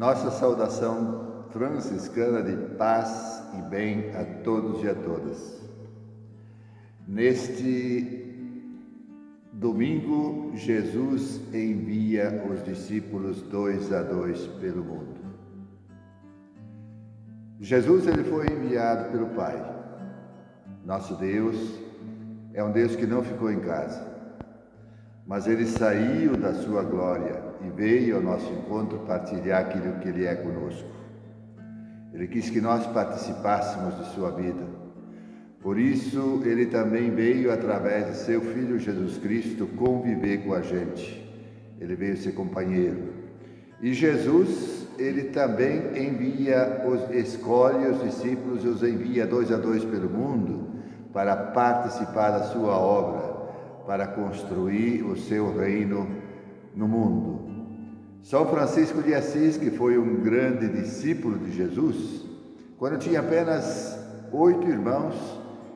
Nossa saudação franciscana de paz e bem a todos e a todas. Neste domingo, Jesus envia os discípulos dois a dois pelo mundo. Jesus ele foi enviado pelo Pai. Nosso Deus é um Deus que não ficou em casa, mas ele saiu da sua glória e veio ao nosso encontro partilhar aquilo que Ele é conosco. Ele quis que nós participássemos de sua vida. Por isso, Ele também veio, através de seu Filho Jesus Cristo, conviver com a gente. Ele veio ser companheiro. E Jesus, Ele também envia, os, escolhe os discípulos e os envia dois a dois pelo mundo para participar da sua obra, para construir o seu reino no mundo. São Francisco de Assis, que foi um grande discípulo de Jesus, quando tinha apenas oito irmãos,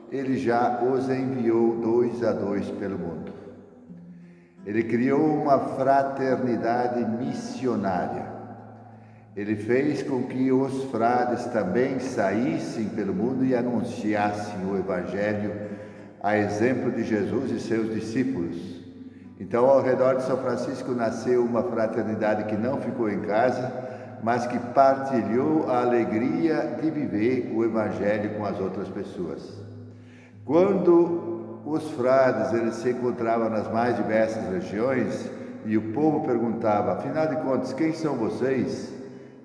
ele já os enviou dois a dois pelo mundo. Ele criou uma fraternidade missionária. Ele fez com que os frades também saíssem pelo mundo e anunciassem o Evangelho, a exemplo de Jesus e seus discípulos. Então, ao redor de São Francisco nasceu uma fraternidade que não ficou em casa, mas que partilhou a alegria de viver o Evangelho com as outras pessoas. Quando os frades eles se encontravam nas mais diversas regiões e o povo perguntava, afinal de contas, quem são vocês?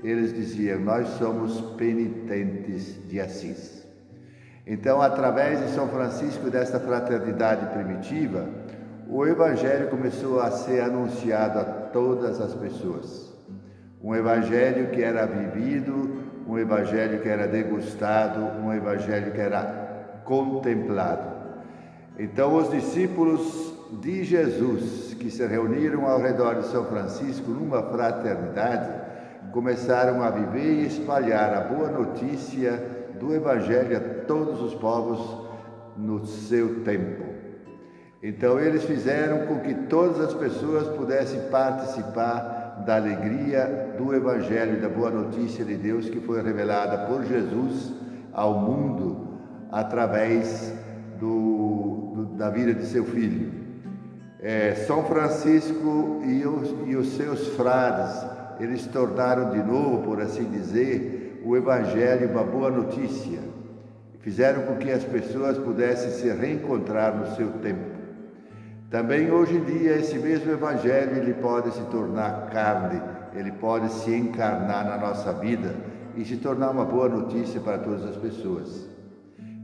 Eles diziam, nós somos penitentes de Assis. Então, através de São Francisco, desta fraternidade primitiva, o Evangelho começou a ser anunciado a todas as pessoas. Um Evangelho que era vivido, um Evangelho que era degustado, um Evangelho que era contemplado. Então, os discípulos de Jesus, que se reuniram ao redor de São Francisco numa fraternidade, começaram a viver e espalhar a boa notícia do Evangelho a todos os povos no seu tempo. Então eles fizeram com que todas as pessoas pudessem participar da alegria do Evangelho, da boa notícia de Deus que foi revelada por Jesus ao mundo através do, do, da vida de seu filho. É, São Francisco e os, e os seus frades, eles tornaram de novo, por assim dizer, o Evangelho uma boa notícia. Fizeram com que as pessoas pudessem se reencontrar no seu tempo. Também hoje em dia esse mesmo evangelho ele pode se tornar carne, ele pode se encarnar na nossa vida e se tornar uma boa notícia para todas as pessoas.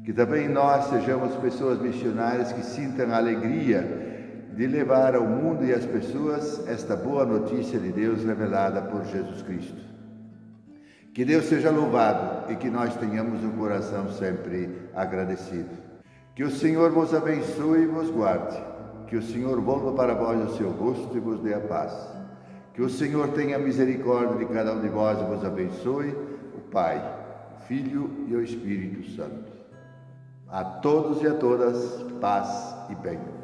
Que também nós sejamos pessoas missionárias que sintam a alegria de levar ao mundo e às pessoas esta boa notícia de Deus revelada por Jesus Cristo. Que Deus seja louvado e que nós tenhamos um coração sempre agradecido. Que o Senhor vos abençoe e vos guarde. Que o Senhor volva para vós o seu rosto e vos dê a paz. Que o Senhor tenha misericórdia de cada um de vós e vos abençoe, o Pai, o Filho e o Espírito Santo. A todos e a todas, paz e bem.